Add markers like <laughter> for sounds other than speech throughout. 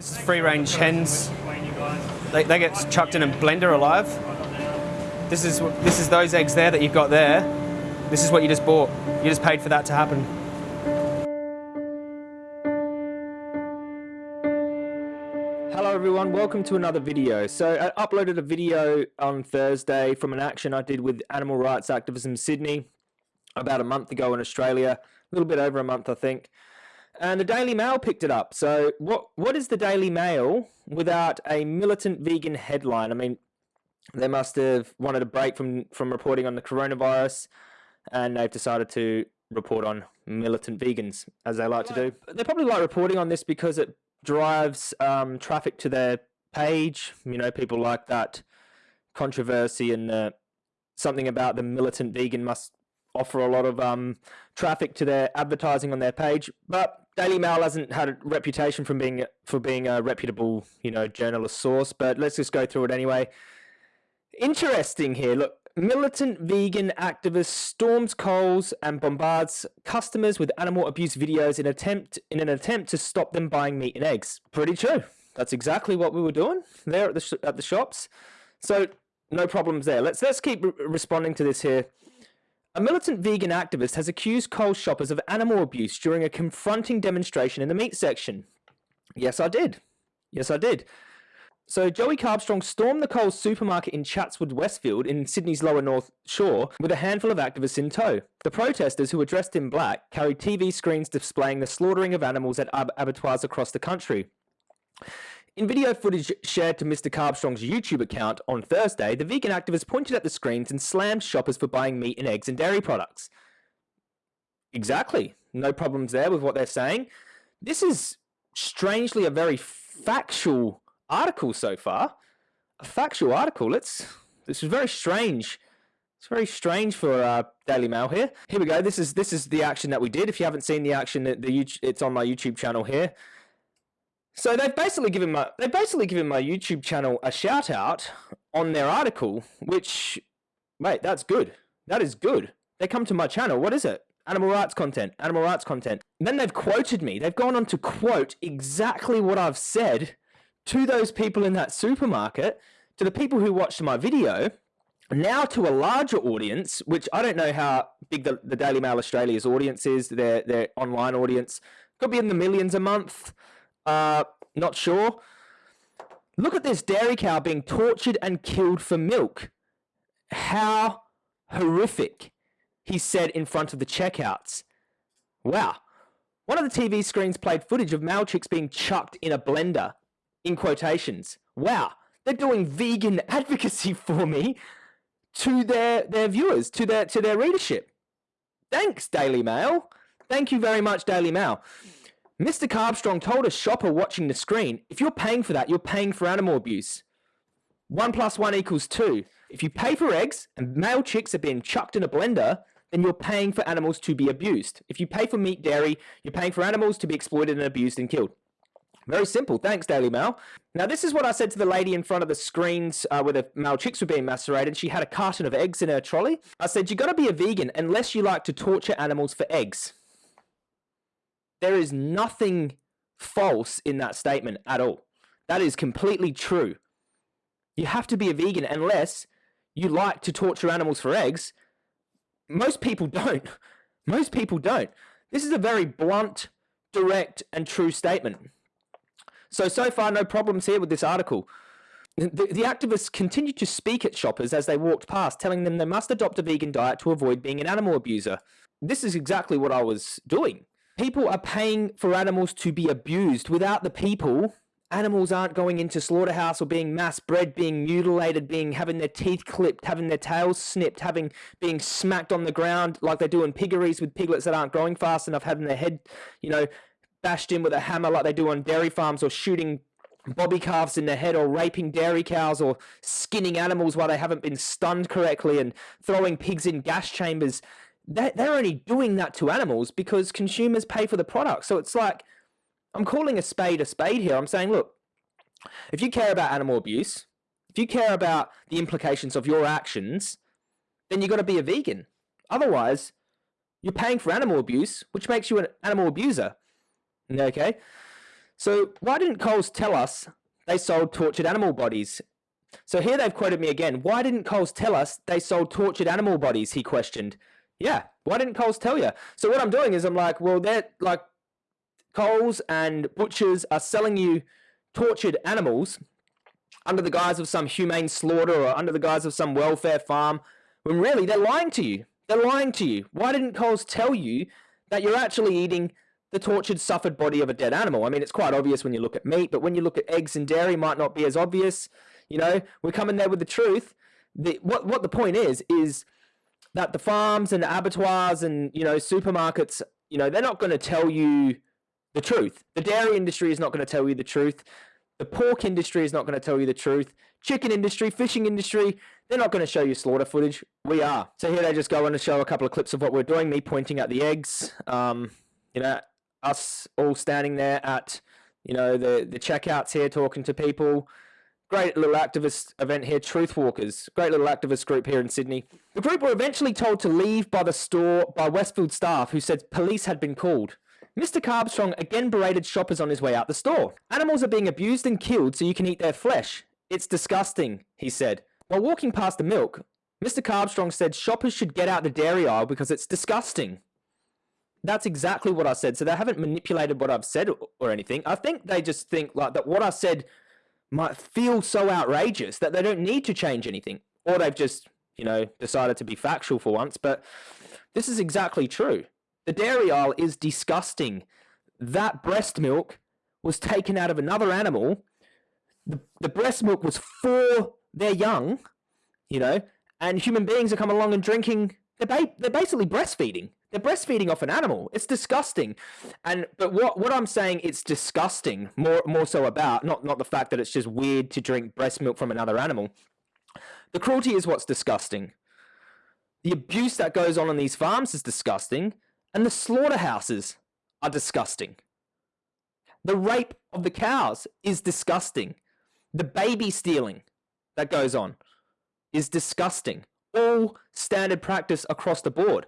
This is free range hens. They, they get chucked in a blender alive. This is, this is those eggs there that you've got there. This is what you just bought. You just paid for that to happen. Hello everyone, welcome to another video. So I uploaded a video on Thursday from an action I did with Animal Rights Activism Sydney about a month ago in Australia, a little bit over a month I think and the Daily Mail picked it up. So what what is the Daily Mail without a militant vegan headline? I mean, they must have wanted a break from from reporting on the coronavirus, and they've decided to report on militant vegans, as they like to do. They probably like reporting on this because it drives um, traffic to their page. You know, people like that controversy and uh, something about the militant vegan must offer a lot of um, traffic to their advertising on their page. But Daily Mail hasn't had a reputation from being for being a reputable, you know, journalist source. But let's just go through it anyway. Interesting here. Look, militant vegan activist storms Coles and bombards customers with animal abuse videos in attempt in an attempt to stop them buying meat and eggs. Pretty true. That's exactly what we were doing there at the at the shops. So no problems there. Let's let's keep responding to this here. A militant vegan activist has accused Coles shoppers of animal abuse during a confronting demonstration in the meat section. Yes, I did. Yes, I did. So Joey Carbstrong stormed the Coles supermarket in Chatswood Westfield in Sydney's lower north shore with a handful of activists in tow. The protesters, who were dressed in black, carried TV screens displaying the slaughtering of animals at ab abattoirs across the country. In video footage shared to Mr. Carbstrong's YouTube account on Thursday, the vegan activist pointed at the screens and slammed shoppers for buying meat and eggs and dairy products. Exactly. No problems there with what they're saying. This is strangely a very factual article so far. A factual article. Let's. This is very strange. It's very strange for uh, Daily Mail here. Here we go. This is this is the action that we did. If you haven't seen the action, the, the it's on my YouTube channel here. So they've basically given my they've basically given my YouTube channel a shout out on their article, which wait, that's good. That is good. They come to my channel. What is it? Animal rights content. Animal rights content. then they've quoted me. They've gone on to quote exactly what I've said to those people in that supermarket, to the people who watched my video, now to a larger audience, which I don't know how big the, the Daily Mail Australia's audience is, their their online audience. Could be in the millions a month. Uh, not sure. Look at this dairy cow being tortured and killed for milk. How horrific, he said in front of the checkouts. Wow. One of the TV screens played footage of male chicks being chucked in a blender, in quotations. Wow, they're doing vegan <laughs> advocacy for me to their, their viewers, to their, to their readership. Thanks, Daily Mail. Thank you very much, Daily Mail. Mr. Carbstrong told a shopper watching the screen, if you're paying for that, you're paying for animal abuse. One plus one equals two. If you pay for eggs and male chicks are being chucked in a blender, then you're paying for animals to be abused. If you pay for meat, dairy, you're paying for animals to be exploited and abused and killed. Very simple. Thanks, Daily Mail. Now, this is what I said to the lady in front of the screens uh, where the male chicks were being macerated. She had a carton of eggs in her trolley. I said, you got to be a vegan unless you like to torture animals for eggs. There is nothing false in that statement at all. That is completely true. You have to be a vegan unless you like to torture animals for eggs. Most people don't. <laughs> Most people don't. This is a very blunt, direct, and true statement. So, so far, no problems here with this article. The, the activists continued to speak at shoppers as they walked past, telling them they must adopt a vegan diet to avoid being an animal abuser. This is exactly what I was doing people are paying for animals to be abused. Without the people, animals aren't going into slaughterhouse or being mass bred, being mutilated, being having their teeth clipped, having their tails snipped, having being smacked on the ground like they do in piggeries with piglets that aren't growing fast enough, having their head, you know, bashed in with a hammer like they do on dairy farms or shooting bobby calves in the head or raping dairy cows or skinning animals while they haven't been stunned correctly and throwing pigs in gas chambers they're only doing that to animals because consumers pay for the product. So it's like, I'm calling a spade a spade here. I'm saying, look, if you care about animal abuse, if you care about the implications of your actions, then you've got to be a vegan. Otherwise, you're paying for animal abuse, which makes you an animal abuser. Okay? So why didn't Coles tell us they sold tortured animal bodies? So here they've quoted me again. Why didn't Coles tell us they sold tortured animal bodies? He questioned. Yeah, why didn't Coles tell you? So what I'm doing is I'm like, well, they're like Coles and butchers are selling you tortured animals under the guise of some humane slaughter or under the guise of some welfare farm, when really they're lying to you. They're lying to you. Why didn't Coles tell you that you're actually eating the tortured, suffered body of a dead animal? I mean, it's quite obvious when you look at meat, but when you look at eggs and dairy, might not be as obvious. You know, we're coming there with the truth. The, what what the point is is that the farms and the abattoirs and you know supermarkets, you know, they're not going to tell you the truth. The dairy industry is not going to tell you the truth. The pork industry is not going to tell you the truth. Chicken industry, fishing industry, they're not going to show you slaughter footage. We are. So here they just go on to show a couple of clips of what we're doing. Me pointing at the eggs. Um, you know, us all standing there at, you know, the the checkouts here talking to people. Great little activist event here, Truth Walkers. Great little activist group here in Sydney. The group were eventually told to leave by the store by Westfield staff who said police had been called. Mr. Carbstrong again berated shoppers on his way out the store. Animals are being abused and killed so you can eat their flesh. It's disgusting, he said. While walking past the milk, Mr. Carbstrong said shoppers should get out the dairy aisle because it's disgusting. That's exactly what I said. So they haven't manipulated what I've said or anything. I think they just think like that what I said might feel so outrageous that they don't need to change anything. Or they've just, you know, decided to be factual for once. But this is exactly true. The dairy aisle is disgusting. That breast milk was taken out of another animal. The, the breast milk was for their young, you know, and human beings are coming along and drinking. They're, ba they're basically breastfeeding. They're breastfeeding off an animal. It's disgusting. And but what what I'm saying it's disgusting more more so about not not the fact that it's just weird to drink breast milk from another animal. The cruelty is what's disgusting. The abuse that goes on on these farms is disgusting. And the slaughterhouses are disgusting. The rape of the cows is disgusting. The baby stealing that goes on is disgusting. All standard practice across the board.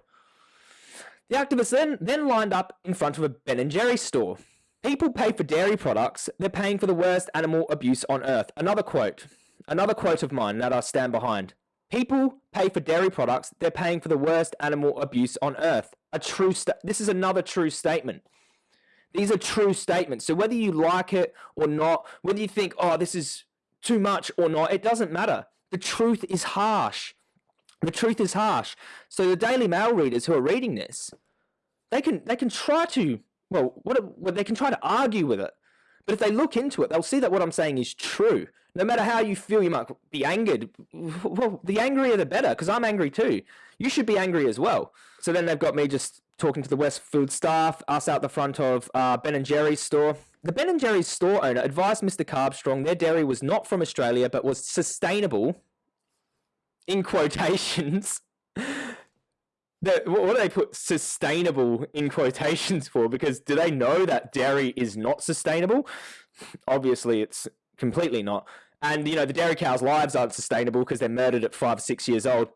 The activists then, then lined up in front of a Ben and Jerry's store. People pay for dairy products, they're paying for the worst animal abuse on earth. Another quote, another quote of mine that I stand behind. People pay for dairy products, they're paying for the worst animal abuse on earth. A true this is another true statement. These are true statements. So whether you like it or not, whether you think, oh, this is too much or not, it doesn't matter. The truth is harsh. The truth is harsh. So the Daily Mail readers who are reading this, they can they can try to well, what, what they can try to argue with it. But if they look into it, they'll see that what I'm saying is true no matter how you feel, you might be angered. <laughs> Well, the angrier the better, because I'm angry too. You should be angry as well. So then they've got me just talking to the Westfield staff, us out the front of uh, Ben and Jerry's store. The Ben and Jerry's store owner advised Mr. Carbstrong their dairy was not from Australia, but was sustainable, in quotations. <laughs> The, what do they put sustainable in quotations for? Because do they know that dairy is not sustainable? Obviously, it's completely not. And you know, the dairy cows' lives aren't sustainable because they're murdered at five, or six years old.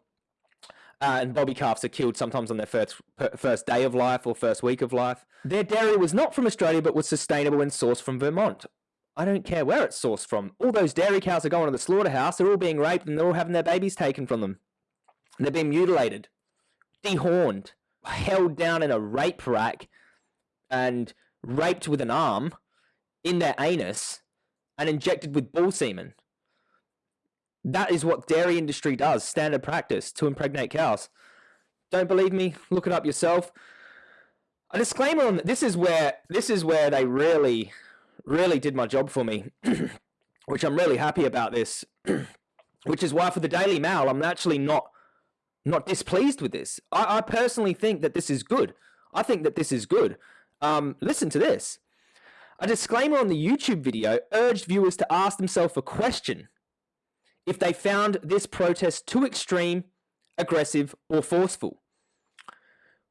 Uh, and bobby calves are killed sometimes on their first first day of life or first week of life. Their dairy was not from Australia, but was sustainable and sourced from Vermont. I don't care where it's sourced from. All those dairy cows are going to the slaughterhouse. They're all being raped and they're all having their babies taken from them. They're being mutilated, dehorned, held down in a rape rack, and raped with an arm in their anus and injected with bull semen. That is what dairy industry does, standard practice to impregnate cows. Don't believe me? Look it up yourself. A disclaimer on this is where this is where they really, really did my job for me, <clears throat> which I'm really happy about this. <clears throat> which is why for the Daily Mail, I'm actually not not displeased with this. I, I personally think that this is good. I think that this is good. Um, listen to this. A disclaimer on the YouTube video urged viewers to ask themselves a question if they found this protest too extreme, aggressive, or forceful.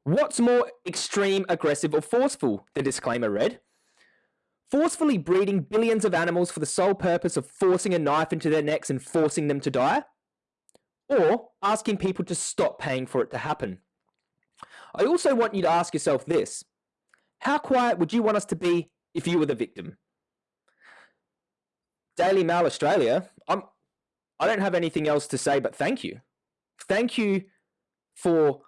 What's more extreme, aggressive, or forceful? The disclaimer read. Forcefully breeding billions of animals for the sole purpose of forcing a knife into their necks and forcing them to die? Or asking people to stop paying for it to happen? I also want you to ask yourself this. How quiet would you want us to be if you were the victim. Daily Mail Australia, I'm I don't have anything else to say but thank you. Thank you for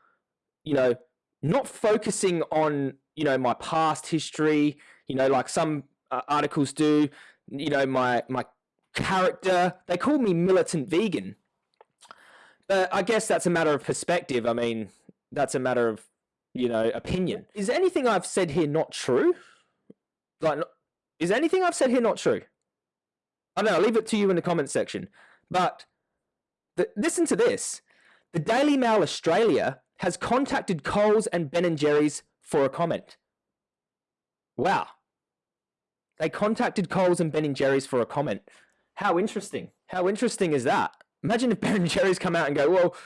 you know not focusing on you know my past history, you know like some uh, articles do, you know my my character. They call me militant vegan. But I guess that's a matter of perspective. I mean, that's a matter of you know opinion. Is anything I've said here not true? Like, is anything I've said here not true? I don't know. I'll leave it to you in the comment section. But the, listen to this. The Daily Mail Australia has contacted Coles and Ben Jerry's for a comment. Wow. They contacted Coles and Ben Jerry's for a comment. How interesting. How interesting is that? Imagine if Ben and Jerry's come out and go, well,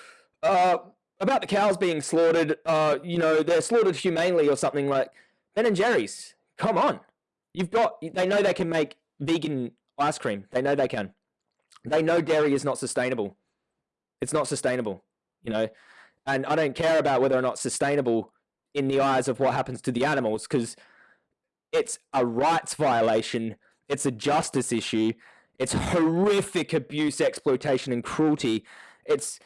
uh, about the cows being slaughtered, uh, you know, they're slaughtered humanely or something like Ben and Jerry's. Come on. You've got, they know they can make vegan ice cream. They know they can. They know dairy is not sustainable. It's not sustainable, you know, and I don't care about whether or not sustainable in the eyes of what happens to the animals because it's a rights violation. It's a justice issue. It's horrific abuse, exploitation, and cruelty. It's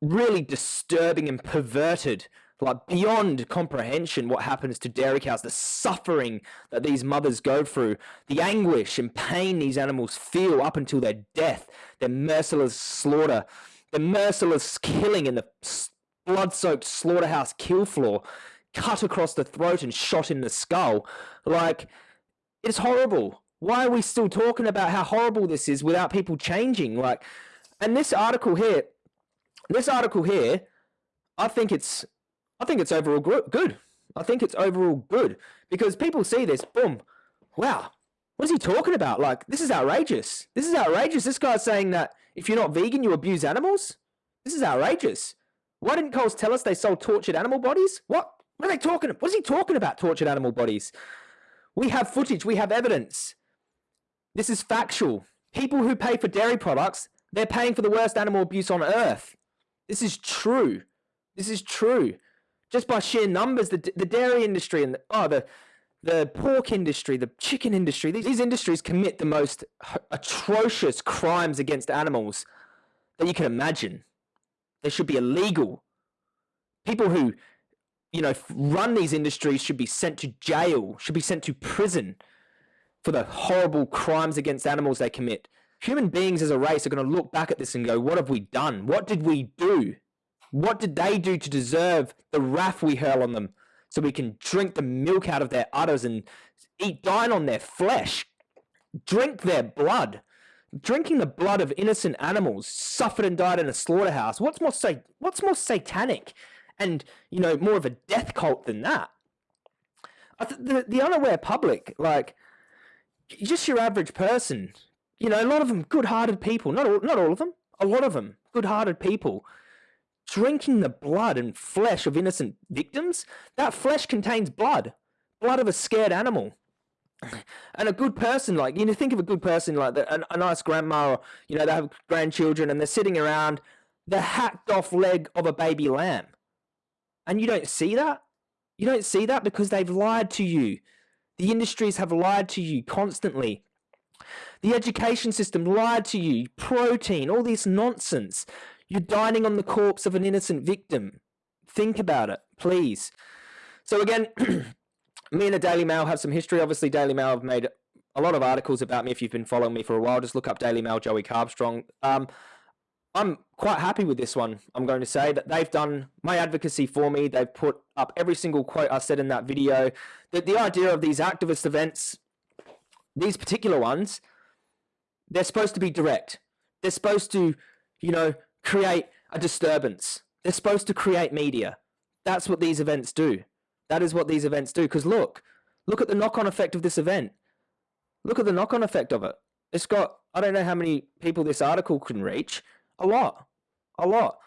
really disturbing and perverted, like beyond comprehension, what happens to dairy cows, the suffering that these mothers go through, the anguish and pain these animals feel up until their death, their merciless slaughter, the merciless killing in the blood soaked slaughterhouse kill floor, cut across the throat and shot in the skull. Like, it's horrible. Why are we still talking about how horrible this is without people changing? Like, and this article here, this article here, I think it's, I think it's overall good. I think it's overall good because people see this, boom, wow, what is he talking about? Like, this is outrageous. This is outrageous. This guy's saying that if you're not vegan, you abuse animals. This is outrageous. Why didn't Coles tell us they sold tortured animal bodies? What? What are they talking? About? What is he talking about? Tortured animal bodies. We have footage. We have evidence. This is factual. People who pay for dairy products, they're paying for the worst animal abuse on earth. This is true. This is true. Just by sheer numbers, the, the dairy industry and the, oh, the, the pork industry, the chicken industry, these, these industries commit the most atrocious crimes against animals that you can imagine. They should be illegal. People who, you know, run these industries should be sent to jail, should be sent to prison for the horrible crimes against animals they commit human beings as a race are going to look back at this and go, what have we done? What did we do? What did they do to deserve the wrath we hurl on them so we can drink the milk out of their udders and eat, dine on their flesh, drink their blood? Drinking the blood of innocent animals suffered and died in a slaughterhouse. What's more, sa- what's more satanic and, you know, more of a death cult than that? the, the unaware public, like, just your average person, you know, a lot of them good-hearted people. Not all, not all of them. A lot of them good-hearted people drinking the blood and flesh of innocent victims. That flesh contains blood, blood of a scared animal. <laughs> And a good person, like you know, think of a good person like the, a, a nice grandma, or you know, they have grandchildren and they're sitting around the hacked off leg of a baby lamb, and you don't see that. You don't see that because they've lied to you. The industries have lied to you constantly. The education system lied to you. Protein, all this nonsense. You're dining on the corpse of an innocent victim. Think about it, please. So again, <clears throat> me and the Daily Mail have some history. Obviously, Daily Mail have made a lot of articles about me. If you've been following me for a while, just look up Daily Mail Joey Carbstrong. Um, I'm quite happy with this one. I'm going to say that they've done my advocacy for me. They've put up every single quote I said in that video. That the idea of these activist events, these particular ones, they're supposed to be direct. They're supposed to, you know, create a disturbance. They're supposed to create media. That's what these events do. That is what these events do. Because look, look at the knock-on effect of this event. Look at the knock-on effect of it. It's got, I don't know how many people this article can reach. A lot. A lot.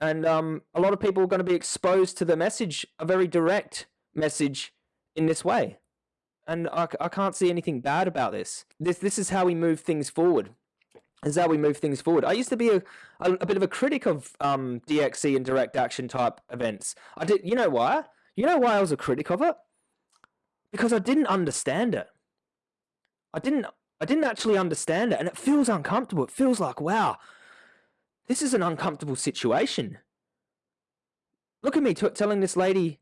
And um, a lot of people are going to be exposed to the message, a very direct message in this way and I, I can't see anything bad about this. This this is how we move things forward. This is how we move things forward. I used to be a, a, a bit of a critic of um, DXE and direct action type events. I did. You know why? You know why I was a critic of it? Because I didn't understand it. I didn't. I didn't actually understand it, and it feels uncomfortable. It feels like, wow, this is an uncomfortable situation. Look at me telling this lady,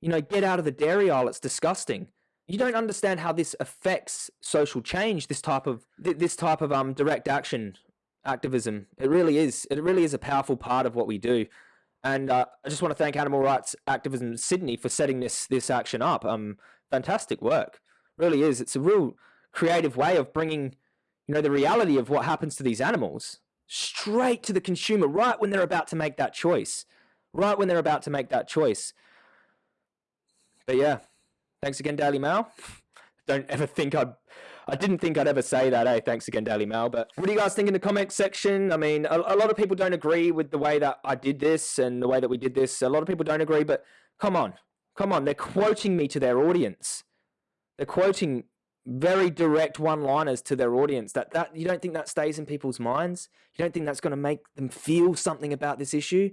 you know, get out of the dairy aisle. It's disgusting. You don't understand how this affects social change. This type of th- this type of um direct action activism. It really is. It really is a powerful part of what we do. And uh, I just want to thank Animal Rights Activism Sydney for setting this this action up. Um, fantastic work. Really is. It's a real creative way of bringing, you know, the reality of what happens to these animals straight to the consumer right when they're about to make that choice. Right when they're about to make that choice. But yeah, thanks again, Daily Mail. <laughs> Don't ever think I'd I didn't think I'd ever say that. Hey, thanks again, Daily Mail. But what do you guys think in the comment section? I mean, a, a, lot of people don't agree with the way that I did this and the way that we did this. A lot of people don't agree, but come on, come on. They're quoting me to their audience. They're quoting very direct one-liners to their audience. That that you don't think that stays in people's minds? You don't think that's going to make them feel something about this issue?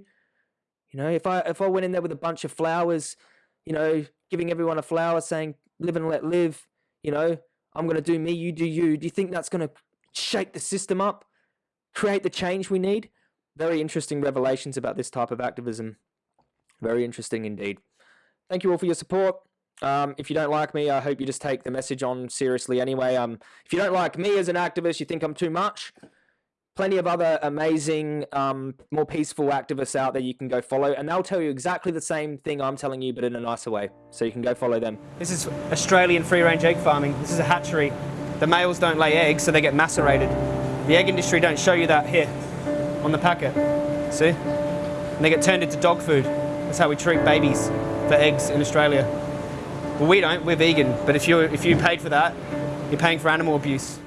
You know, if I if I went in there with a bunch of flowers, you know, giving everyone a flower, saying "live and let live," you know, I'm going to do me, you do you. Do you think that's going to shake the system up, create the change we need? Very interesting revelations about this type of activism. Very interesting indeed. Thank you all for your support. Um, if you don't like me, I hope you just take the message on seriously anyway. Um, if you don't like me as an activist, you think I'm too much, plenty of other amazing, um, more peaceful activists out there you can go follow, and they'll tell you exactly the same thing I'm telling you, but in a nicer way. So you can go follow them. This is Australian free-range egg farming. This is a hatchery. The males don't lay eggs, so they get macerated. The egg industry don't show you that here on the packet. See? And they get turned into dog food. That's how we treat babies for eggs in Australia. Well, we don't. We're vegan. But if you if you paid for that, you're paying for animal abuse.